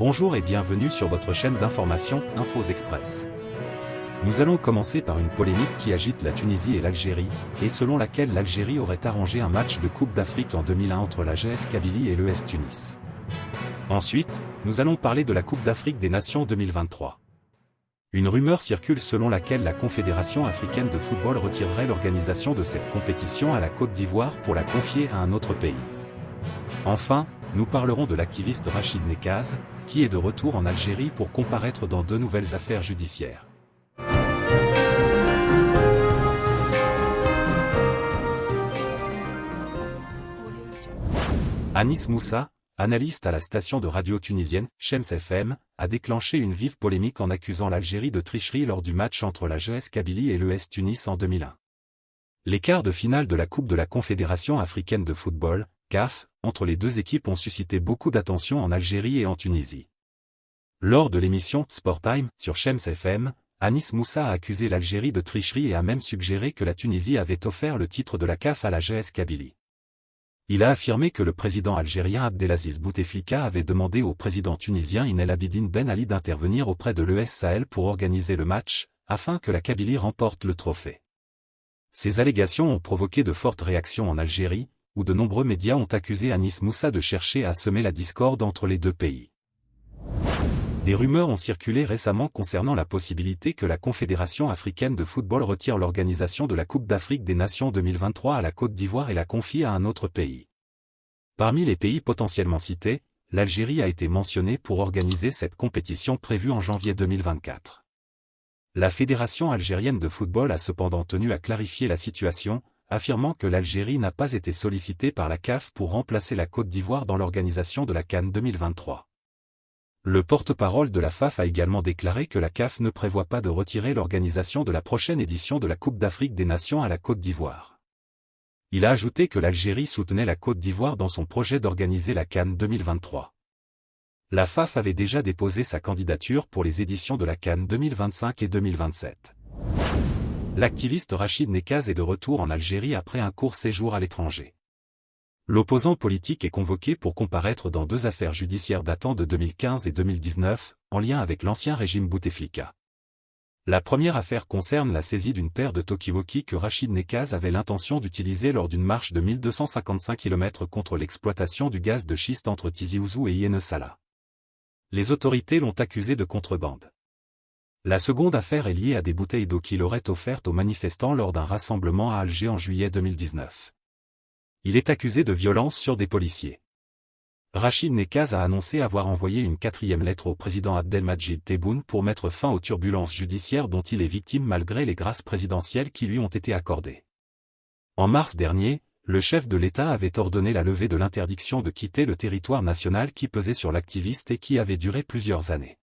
Bonjour et bienvenue sur votre chaîne d'information Infos Express. Nous allons commencer par une polémique qui agite la Tunisie et l'Algérie, et selon laquelle l'Algérie aurait arrangé un match de Coupe d'Afrique en 2001 entre la GS Kabylie et l'ES Tunis. Ensuite, nous allons parler de la Coupe d'Afrique des Nations 2023. Une rumeur circule selon laquelle la Confédération africaine de football retirerait l'organisation de cette compétition à la Côte d'Ivoire pour la confier à un autre pays. Enfin, nous parlerons de l'activiste Rachid Nekaz, qui est de retour en Algérie pour comparaître dans deux nouvelles affaires judiciaires. Anis Moussa, analyste à la station de radio tunisienne, Shems FM, a déclenché une vive polémique en accusant l'Algérie de tricherie lors du match entre la GS Kabylie et l'ES Tunis en 2001. Les quarts de finale de la Coupe de la Confédération africaine de football, CAF, entre les deux équipes ont suscité beaucoup d'attention en Algérie et en Tunisie. Lors de l'émission Sport Time sur Shems FM, Anis Moussa a accusé l'Algérie de tricherie et a même suggéré que la Tunisie avait offert le titre de la CAF à la GS Kabylie. Il a affirmé que le président algérien Abdelaziz Bouteflika avait demandé au président tunisien Inel Abidine Ben Ali d'intervenir auprès de l'ES Sahel pour organiser le match, afin que la Kabylie remporte le trophée. Ces allégations ont provoqué de fortes réactions en Algérie, où de nombreux médias ont accusé Anis Moussa de chercher à semer la discorde entre les deux pays. Des rumeurs ont circulé récemment concernant la possibilité que la Confédération africaine de football retire l'organisation de la Coupe d'Afrique des Nations 2023 à la Côte d'Ivoire et la confie à un autre pays. Parmi les pays potentiellement cités, l'Algérie a été mentionnée pour organiser cette compétition prévue en janvier 2024. La Fédération algérienne de football a cependant tenu à clarifier la situation, affirmant que l'Algérie n'a pas été sollicitée par la CAF pour remplacer la Côte d'Ivoire dans l'organisation de la Cannes 2023. Le porte-parole de la FAF a également déclaré que la CAF ne prévoit pas de retirer l'organisation de la prochaine édition de la Coupe d'Afrique des Nations à la Côte d'Ivoire. Il a ajouté que l'Algérie soutenait la Côte d'Ivoire dans son projet d'organiser la Cannes 2023. La FAF avait déjà déposé sa candidature pour les éditions de la Cannes 2025 et 2027. L'activiste Rachid Nekaz est de retour en Algérie après un court séjour à l'étranger. L'opposant politique est convoqué pour comparaître dans deux affaires judiciaires datant de 2015 et 2019, en lien avec l'ancien régime Bouteflika. La première affaire concerne la saisie d'une paire de Tokiwoki que Rachid Nekaz avait l'intention d'utiliser lors d'une marche de 1255 km contre l'exploitation du gaz de schiste entre Tizi Ouzou et Yenesala. Les autorités l'ont accusé de contrebande. La seconde affaire est liée à des bouteilles d'eau qu'il aurait offertes aux manifestants lors d'un rassemblement à Alger en juillet 2019. Il est accusé de violence sur des policiers. Rachid Nekaz a annoncé avoir envoyé une quatrième lettre au président Abdelmajid Tebboune pour mettre fin aux turbulences judiciaires dont il est victime malgré les grâces présidentielles qui lui ont été accordées. En mars dernier, le chef de l'État avait ordonné la levée de l'interdiction de quitter le territoire national qui pesait sur l'activiste et qui avait duré plusieurs années.